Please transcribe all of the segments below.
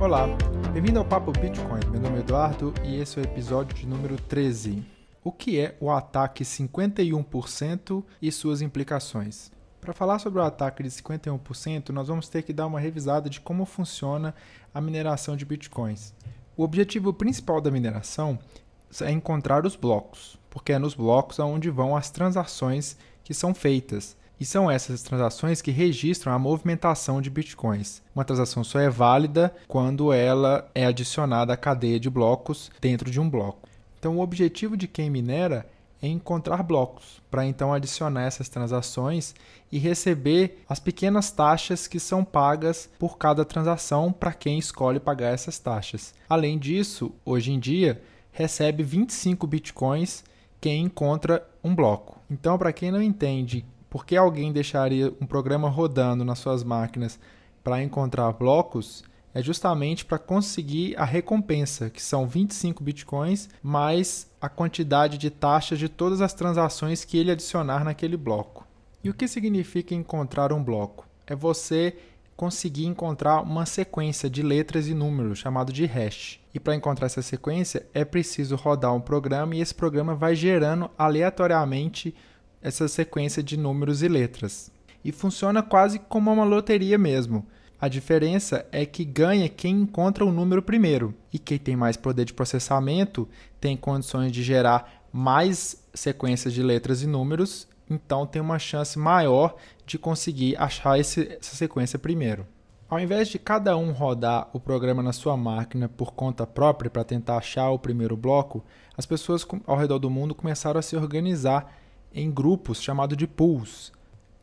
Olá, bem-vindo ao Papo Bitcoin. Meu nome é Eduardo e esse é o episódio de número 13. O que é o ataque 51% e suas implicações? Para falar sobre o ataque de 51%, nós vamos ter que dar uma revisada de como funciona a mineração de bitcoins. O objetivo principal da mineração é encontrar os blocos, porque é nos blocos onde vão as transações que são feitas. E são essas transações que registram a movimentação de bitcoins. Uma transação só é válida quando ela é adicionada à cadeia de blocos dentro de um bloco. Então, o objetivo de quem minera é encontrar blocos, para então adicionar essas transações e receber as pequenas taxas que são pagas por cada transação para quem escolhe pagar essas taxas. Além disso, hoje em dia, recebe 25 bitcoins quem encontra um bloco. Então, para quem não entende por que alguém deixaria um programa rodando nas suas máquinas para encontrar blocos, é justamente para conseguir a recompensa, que são 25 bitcoins, mais a quantidade de taxas de todas as transações que ele adicionar naquele bloco. E o que significa encontrar um bloco? É você conseguir encontrar uma sequência de letras e números chamado de hash. E para encontrar essa sequência é preciso rodar um programa e esse programa vai gerando aleatoriamente essa sequência de números e letras. E funciona quase como uma loteria mesmo. A diferença é que ganha quem encontra o número primeiro, e quem tem mais poder de processamento tem condições de gerar mais sequências de letras e números, então tem uma chance maior de conseguir achar esse, essa sequência primeiro. Ao invés de cada um rodar o programa na sua máquina por conta própria para tentar achar o primeiro bloco, as pessoas ao redor do mundo começaram a se organizar em grupos chamados de pools.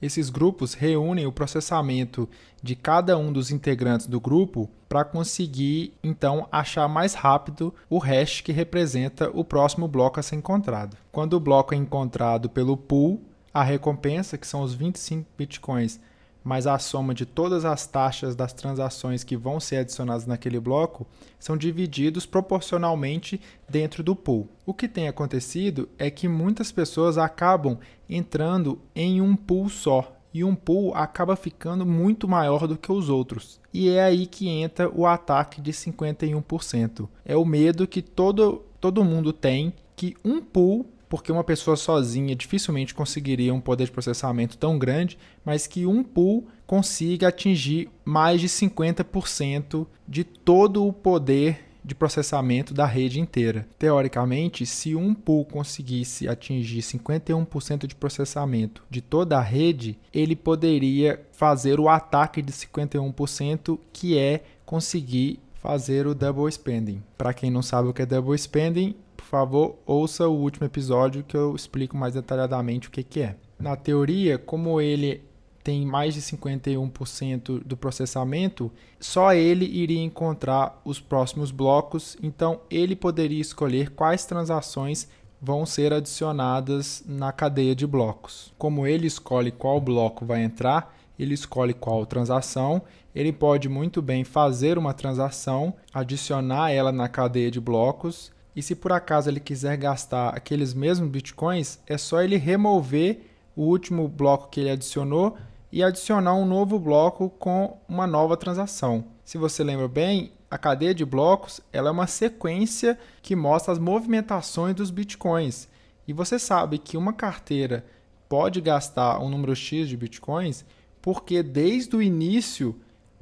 Esses grupos reúnem o processamento de cada um dos integrantes do grupo para conseguir então achar mais rápido o hash que representa o próximo bloco a ser encontrado. Quando o bloco é encontrado pelo pool, a recompensa, que são os 25 bitcoins, mais a soma de todas as taxas das transações que vão ser adicionadas naquele bloco são divididos proporcionalmente dentro do pool. O que tem acontecido é que muitas pessoas acabam entrando em um pool só e um pool acaba ficando muito maior do que os outros. E é aí que entra o ataque de 51%. É o medo que todo, todo mundo tem que um pool porque uma pessoa sozinha dificilmente conseguiria um poder de processamento tão grande, mas que um pool consiga atingir mais de 50% de todo o poder de processamento da rede inteira. Teoricamente, se um pool conseguisse atingir 51% de processamento de toda a rede, ele poderia fazer o ataque de 51%, que é conseguir fazer o double spending. Para quem não sabe o que é double spending, favor, ouça o último episódio que eu explico mais detalhadamente o que, que é. Na teoria, como ele tem mais de 51% do processamento, só ele iria encontrar os próximos blocos, então ele poderia escolher quais transações vão ser adicionadas na cadeia de blocos. Como ele escolhe qual bloco vai entrar, ele escolhe qual transação, ele pode muito bem fazer uma transação, adicionar ela na cadeia de blocos e se por acaso ele quiser gastar aqueles mesmos bitcoins, é só ele remover o último bloco que ele adicionou e adicionar um novo bloco com uma nova transação. Se você lembra bem, a cadeia de blocos ela é uma sequência que mostra as movimentações dos bitcoins. E você sabe que uma carteira pode gastar um número X de bitcoins porque desde o início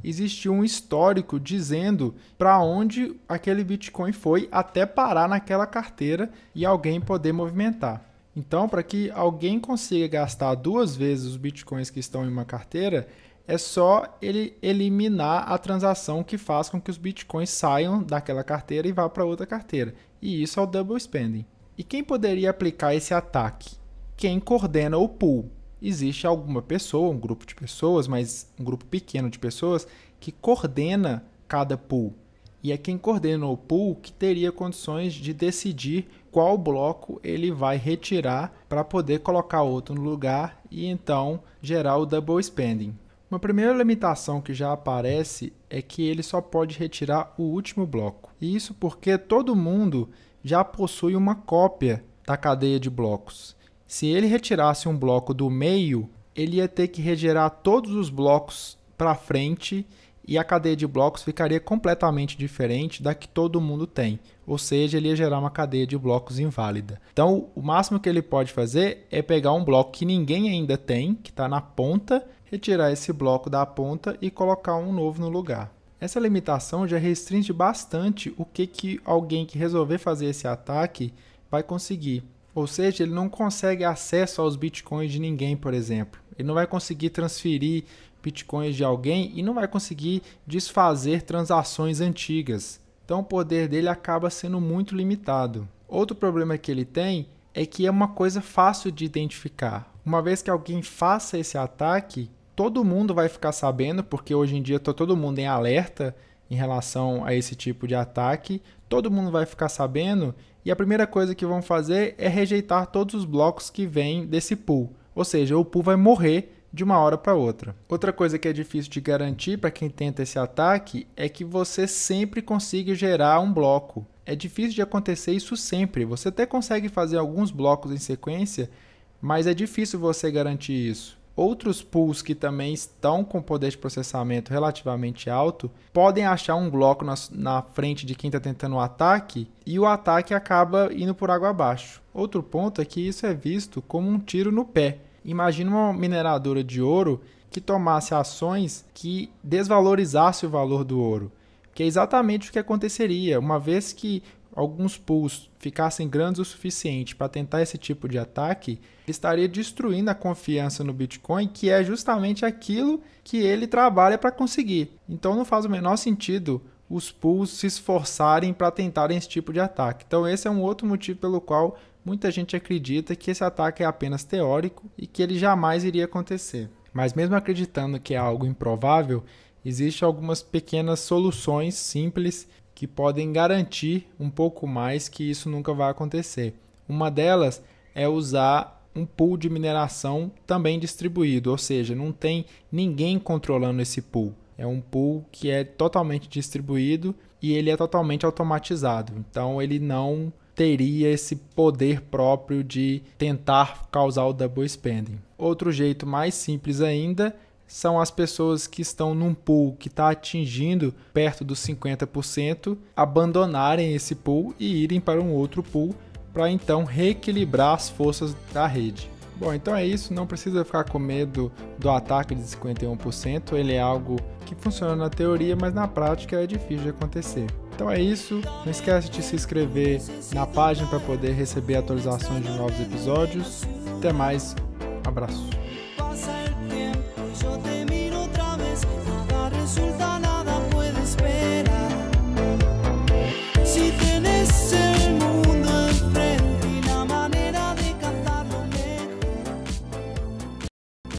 existia um histórico dizendo para onde aquele Bitcoin foi até parar naquela carteira e alguém poder movimentar. Então, para que alguém consiga gastar duas vezes os bitcoins que estão em uma carteira, é só ele eliminar a transação que faz com que os bitcoins saiam daquela carteira e vá para outra carteira. E isso é o double spending. E quem poderia aplicar esse ataque? Quem coordena o pool existe alguma pessoa, um grupo de pessoas, mas um grupo pequeno de pessoas que coordena cada pool. E é quem coordena o pool que teria condições de decidir qual bloco ele vai retirar para poder colocar outro no lugar e então gerar o double spending. Uma primeira limitação que já aparece é que ele só pode retirar o último bloco. E isso porque todo mundo já possui uma cópia da cadeia de blocos. Se ele retirasse um bloco do meio, ele ia ter que regerar todos os blocos para frente e a cadeia de blocos ficaria completamente diferente da que todo mundo tem, ou seja, ele ia gerar uma cadeia de blocos inválida. Então, o máximo que ele pode fazer é pegar um bloco que ninguém ainda tem, que está na ponta, retirar esse bloco da ponta e colocar um novo no lugar. Essa limitação já restringe bastante o que, que alguém que resolver fazer esse ataque vai conseguir. Ou seja, ele não consegue acesso aos bitcoins de ninguém, por exemplo. Ele não vai conseguir transferir bitcoins de alguém e não vai conseguir desfazer transações antigas. Então o poder dele acaba sendo muito limitado. Outro problema que ele tem é que é uma coisa fácil de identificar. Uma vez que alguém faça esse ataque, todo mundo vai ficar sabendo, porque hoje em dia está todo mundo em alerta em relação a esse tipo de ataque. Todo mundo vai ficar sabendo e a primeira coisa que vão fazer é rejeitar todos os blocos que vêm desse pool. Ou seja, o pool vai morrer de uma hora para outra. Outra coisa que é difícil de garantir para quem tenta esse ataque é que você sempre consiga gerar um bloco. É difícil de acontecer isso sempre. Você até consegue fazer alguns blocos em sequência, mas é difícil você garantir isso. Outros pools que também estão com poder de processamento relativamente alto podem achar um bloco na, na frente de quem está tentando o ataque e o ataque acaba indo por água abaixo. Outro ponto é que isso é visto como um tiro no pé. Imagina uma mineradora de ouro que tomasse ações que desvalorizasse o valor do ouro, que é exatamente o que aconteceria, uma vez que alguns pools ficassem grandes o suficiente para tentar esse tipo de ataque, estaria destruindo a confiança no Bitcoin, que é justamente aquilo que ele trabalha para conseguir. Então não faz o menor sentido os pools se esforçarem para tentarem esse tipo de ataque. Então esse é um outro motivo pelo qual muita gente acredita que esse ataque é apenas teórico e que ele jamais iria acontecer. Mas mesmo acreditando que é algo improvável, existem algumas pequenas soluções simples que podem garantir um pouco mais que isso nunca vai acontecer. Uma delas é usar um pool de mineração também distribuído, ou seja, não tem ninguém controlando esse pool. É um pool que é totalmente distribuído e ele é totalmente automatizado. Então ele não teria esse poder próprio de tentar causar o double spending. Outro jeito mais simples ainda são as pessoas que estão num pool que está atingindo perto dos 50%, abandonarem esse pool e irem para um outro pool para então reequilibrar as forças da rede. Bom, então é isso, não precisa ficar com medo do ataque de 51%, ele é algo que funciona na teoria, mas na prática é difícil de acontecer. Então é isso, não esquece de se inscrever na página para poder receber atualizações de novos episódios. Até mais, um abraço. yo te